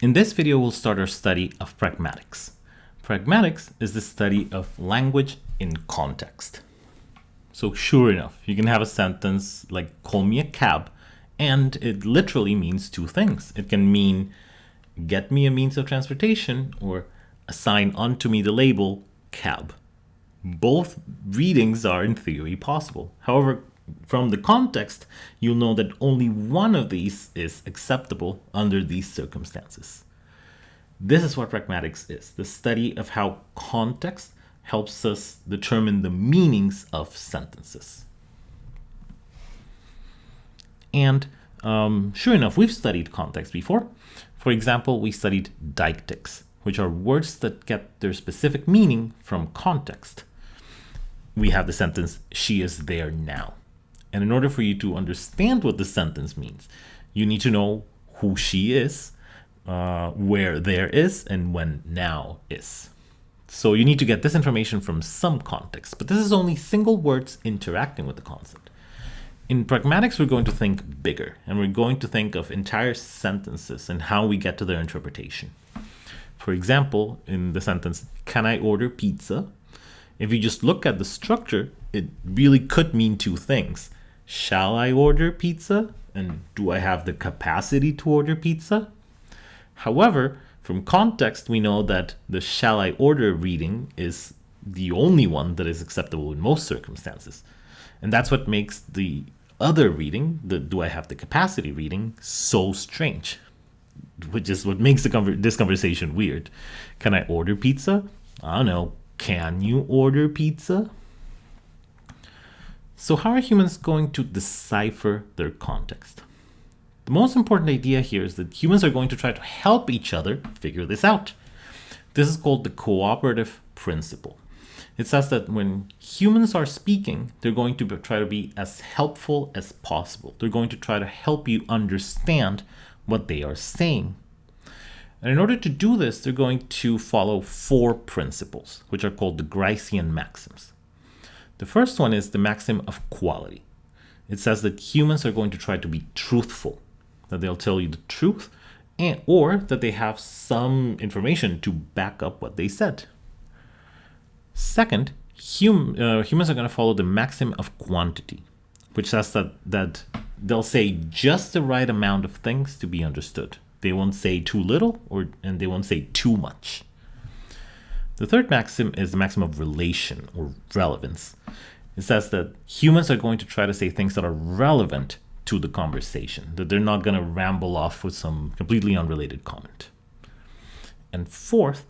In this video, we'll start our study of pragmatics. Pragmatics is the study of language in context. So sure enough, you can have a sentence like call me a cab and it literally means two things. It can mean get me a means of transportation or assign unto me the label cab. Both readings are in theory possible. However, from the context, you'll know that only one of these is acceptable under these circumstances. This is what pragmatics is, the study of how context helps us determine the meanings of sentences. And um, sure enough, we've studied context before. For example, we studied deictics, which are words that get their specific meaning from context. We have the sentence, she is there now. And in order for you to understand what the sentence means, you need to know who she is, uh, where there is, and when now is. So you need to get this information from some context, but this is only single words interacting with the concept. In pragmatics, we're going to think bigger, and we're going to think of entire sentences and how we get to their interpretation. For example, in the sentence, can I order pizza? If you just look at the structure, it really could mean two things shall I order pizza? And do I have the capacity to order pizza? However, from context, we know that the shall I order reading is the only one that is acceptable in most circumstances. And that's what makes the other reading, the do I have the capacity reading, so strange. Which is what makes conver this conversation weird. Can I order pizza? I don't know. Can you order pizza? So how are humans going to decipher their context? The most important idea here is that humans are going to try to help each other figure this out. This is called the cooperative principle. It says that when humans are speaking, they're going to try to be as helpful as possible. They're going to try to help you understand what they are saying. And in order to do this, they're going to follow four principles, which are called the Gricean maxims. The first one is the maxim of quality. It says that humans are going to try to be truthful, that they'll tell you the truth, and, or that they have some information to back up what they said. Second, hum, uh, humans are going to follow the maxim of quantity, which says that, that they'll say just the right amount of things to be understood. They won't say too little or and they won't say too much. The third maxim is the maxim of relation or relevance. It says that humans are going to try to say things that are relevant to the conversation, that they're not going to ramble off with some completely unrelated comment. And fourth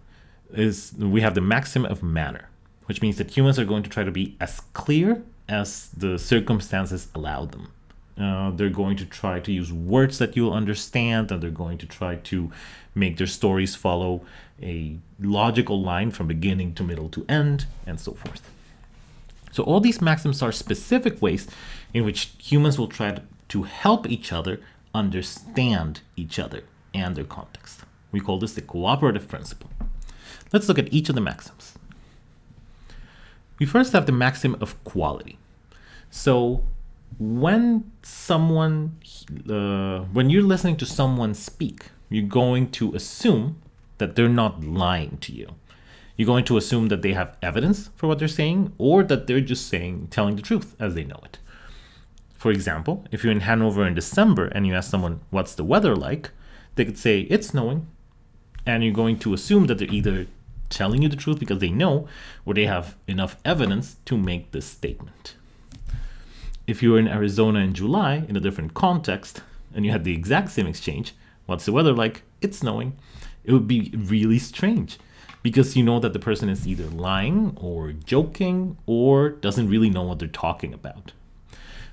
is we have the maxim of manner, which means that humans are going to try to be as clear as the circumstances allow them. Uh, they're going to try to use words that you'll understand, and they're going to try to make their stories follow a logical line from beginning to middle to end, and so forth. So all these maxims are specific ways in which humans will try to help each other understand each other and their context. We call this the cooperative principle. Let's look at each of the maxims. We first have the maxim of quality. So when someone, uh, when you're listening to someone speak, you're going to assume that they're not lying to you. You're going to assume that they have evidence for what they're saying or that they're just saying, telling the truth as they know it. For example, if you're in Hanover in December and you ask someone, what's the weather like? They could say, it's snowing. And you're going to assume that they're either telling you the truth because they know or they have enough evidence to make this statement. If you were in Arizona in July in a different context and you had the exact same exchange, what's the weather like? It's snowing. It would be really strange because you know that the person is either lying or joking or doesn't really know what they're talking about.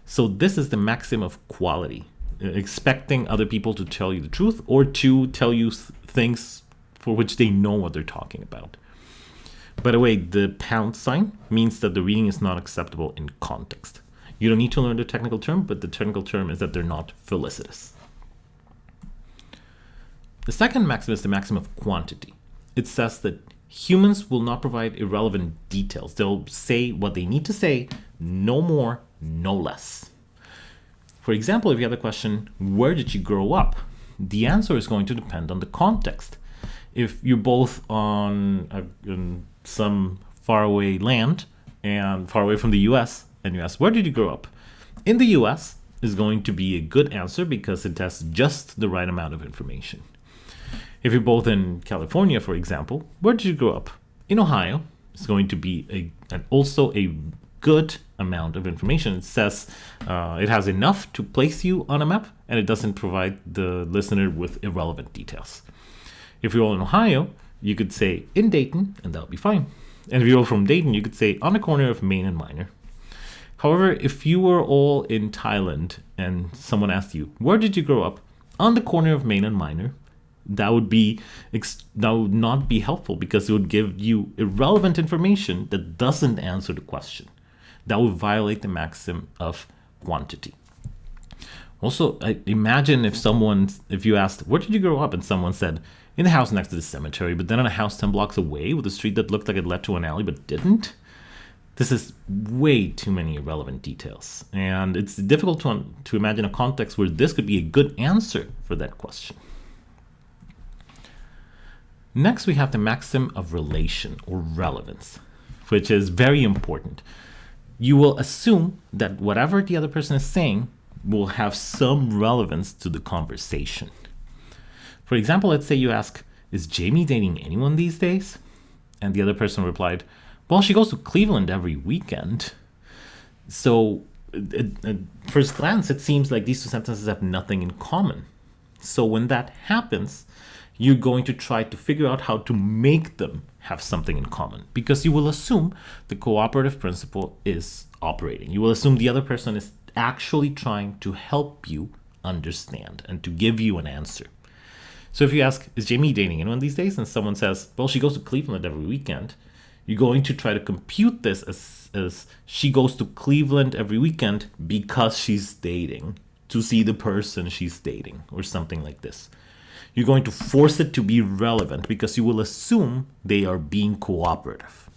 So this is the maxim of quality, expecting other people to tell you the truth or to tell you things for which they know what they're talking about. By the way, the pound sign means that the reading is not acceptable in context. You don't need to learn the technical term, but the technical term is that they're not felicitous. The second maxim is the maxim of quantity. It says that humans will not provide irrelevant details. They'll say what they need to say, no more, no less. For example, if you have the question, where did you grow up? the answer is going to depend on the context. If you're both on a, in some faraway land and far away from the US, and you ask, where did you grow up? In the US is going to be a good answer because it has just the right amount of information. If you're both in California, for example, where did you grow up? In Ohio is going to be a, and also a good amount of information. It says uh, it has enough to place you on a map and it doesn't provide the listener with irrelevant details. If you're all in Ohio, you could say in Dayton and that would be fine. And if you're all from Dayton, you could say on the corner of Main and Minor. However, if you were all in Thailand and someone asked you, where did you grow up? On the corner of Main and Minor, that would be that would not be helpful because it would give you irrelevant information that doesn't answer the question that would violate the maxim of quantity. Also, imagine if someone, if you asked, where did you grow up? And someone said, in the house next to the cemetery, but then in a house 10 blocks away with a street that looked like it led to an alley but didn't. This is way too many irrelevant details. And it's difficult to, to imagine a context where this could be a good answer for that question. Next, we have the maxim of relation or relevance, which is very important you will assume that whatever the other person is saying will have some relevance to the conversation. For example, let's say you ask, Is Jamie dating anyone these days? And the other person replied, Well, she goes to Cleveland every weekend. So, at, at first glance, it seems like these two sentences have nothing in common. So, when that happens, you're going to try to figure out how to make them have something in common because you will assume the cooperative principle is operating. You will assume the other person is actually trying to help you understand and to give you an answer. So if you ask, is Jamie dating anyone these days? And someone says, well, she goes to Cleveland every weekend. You're going to try to compute this as, as she goes to Cleveland every weekend because she's dating to see the person she's dating or something like this you're going to force it to be relevant because you will assume they are being cooperative.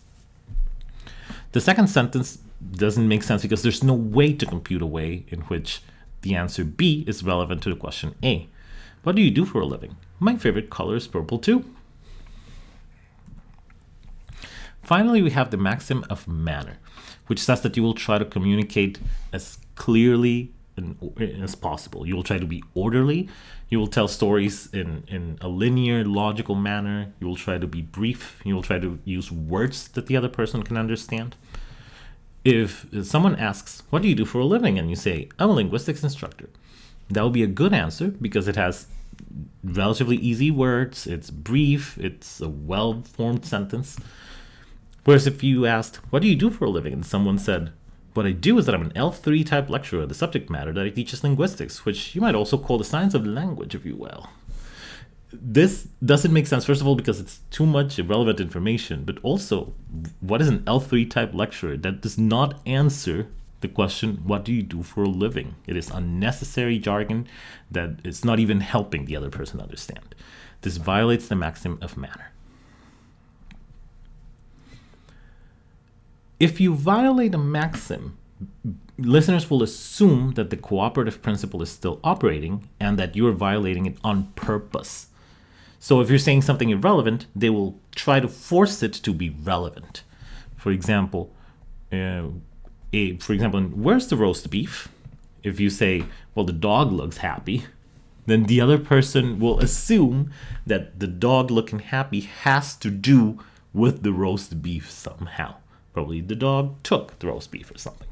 The second sentence doesn't make sense because there's no way to compute a way in which the answer B is relevant to the question A. What do you do for a living? My favorite color is purple too. Finally, we have the maxim of manner, which says that you will try to communicate as clearly as possible. You will try to be orderly. You will tell stories in, in a linear, logical manner. You will try to be brief. You will try to use words that the other person can understand. If someone asks, What do you do for a living? and you say, I'm a linguistics instructor, that will be a good answer because it has relatively easy words, it's brief, it's a well formed sentence. Whereas if you asked, What do you do for a living? and someone said, what I do is that I'm an L3 type lecturer. The subject matter that I teach is linguistics, which you might also call the science of language, if you will. This doesn't make sense, first of all, because it's too much irrelevant information, but also, what is an L3 type lecturer? That does not answer the question, what do you do for a living? It is unnecessary jargon that is not even helping the other person understand. This violates the maxim of manner. If you violate a maxim, listeners will assume that the cooperative principle is still operating and that you're violating it on purpose. So if you're saying something irrelevant, they will try to force it to be relevant. For example, uh, a, for example, where's the roast beef? If you say, well, the dog looks happy, then the other person will assume that the dog looking happy has to do with the roast beef somehow. Probably the dog took the roast beef or something.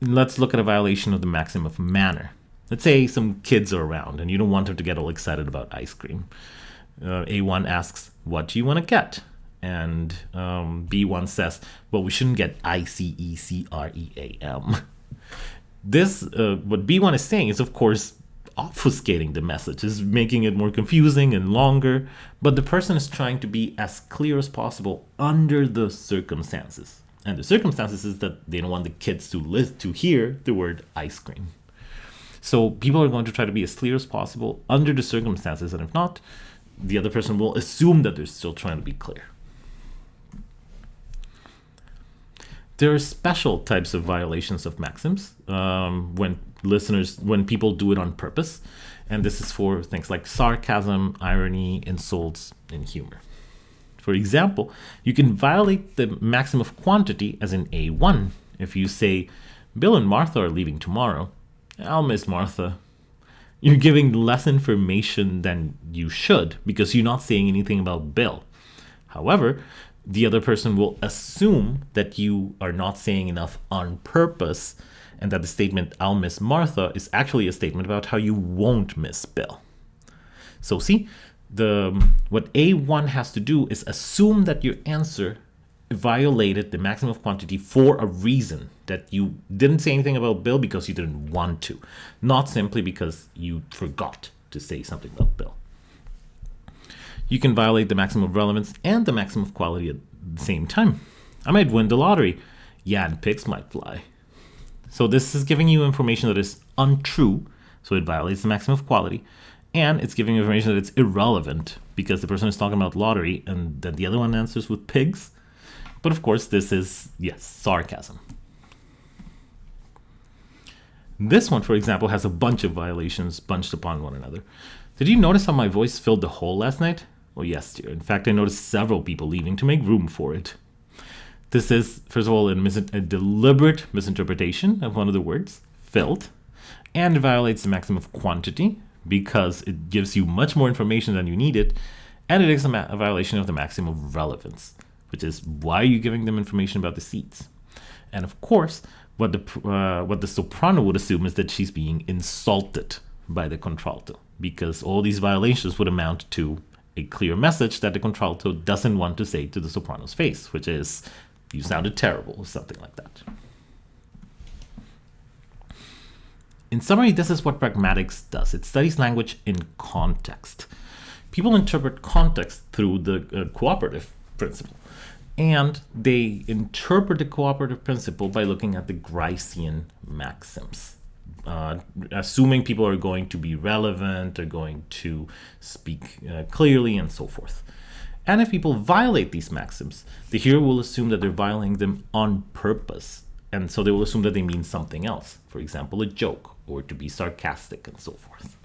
Let's look at a violation of the maxim of manner. Let's say some kids are around and you don't want them to get all excited about ice cream. Uh, A1 asks, What do you want to get? And um, B1 says, Well, we shouldn't get I C E C R E A M. This, uh, what B1 is saying is, of course, obfuscating the message, is making it more confusing and longer, but the person is trying to be as clear as possible under the circumstances. And the circumstances is that they don't want the kids to list, to hear the word ice cream. So people are going to try to be as clear as possible under the circumstances, and if not, the other person will assume that they're still trying to be clear. There are special types of violations of maxims um, when listeners when people do it on purpose And this is for things like sarcasm, irony, insults, and humor. For example, you can violate the maximum of quantity as in A1. If you say, Bill and Martha are leaving tomorrow, I'll miss Martha. You're giving less information than you should because you're not saying anything about Bill. However, the other person will assume that you are not saying enough on purpose and that the statement, I'll miss Martha, is actually a statement about how you won't miss Bill. So, see, the what A1 has to do is assume that your answer violated the maximum of quantity for a reason that you didn't say anything about Bill because you didn't want to, not simply because you forgot to say something about Bill. You can violate the maximum of relevance and the maximum of quality at the same time. I might win the lottery. Yeah, and pigs might fly. So this is giving you information that is untrue, so it violates the maximum of quality, and it's giving information that it's irrelevant because the person is talking about lottery and then the other one answers with pigs. But of course, this is, yes, sarcasm. This one, for example, has a bunch of violations bunched upon one another. Did you notice how my voice filled the hole last night? Well, yes, dear. In fact, I noticed several people leaving to make room for it. This is, first of all, a, a deliberate misinterpretation of one of the words, filled, and violates the maxim of quantity because it gives you much more information than you needed, and it is a, a violation of the maximum of relevance, which is why are you giving them information about the seats? And of course, what the uh, what the soprano would assume is that she's being insulted by the contralto, because all these violations would amount to a clear message that the contralto doesn't want to say to the soprano's face, which is, you sounded terrible, or something like that. In summary, this is what pragmatics does. It studies language in context. People interpret context through the uh, cooperative principle. And they interpret the cooperative principle by looking at the Gricean maxims uh, assuming people are going to be relevant, are going to speak uh, clearly, and so forth. And if people violate these maxims, the hearer will assume that they're violating them on purpose. And so they will assume that they mean something else, for example, a joke or to be sarcastic and so forth.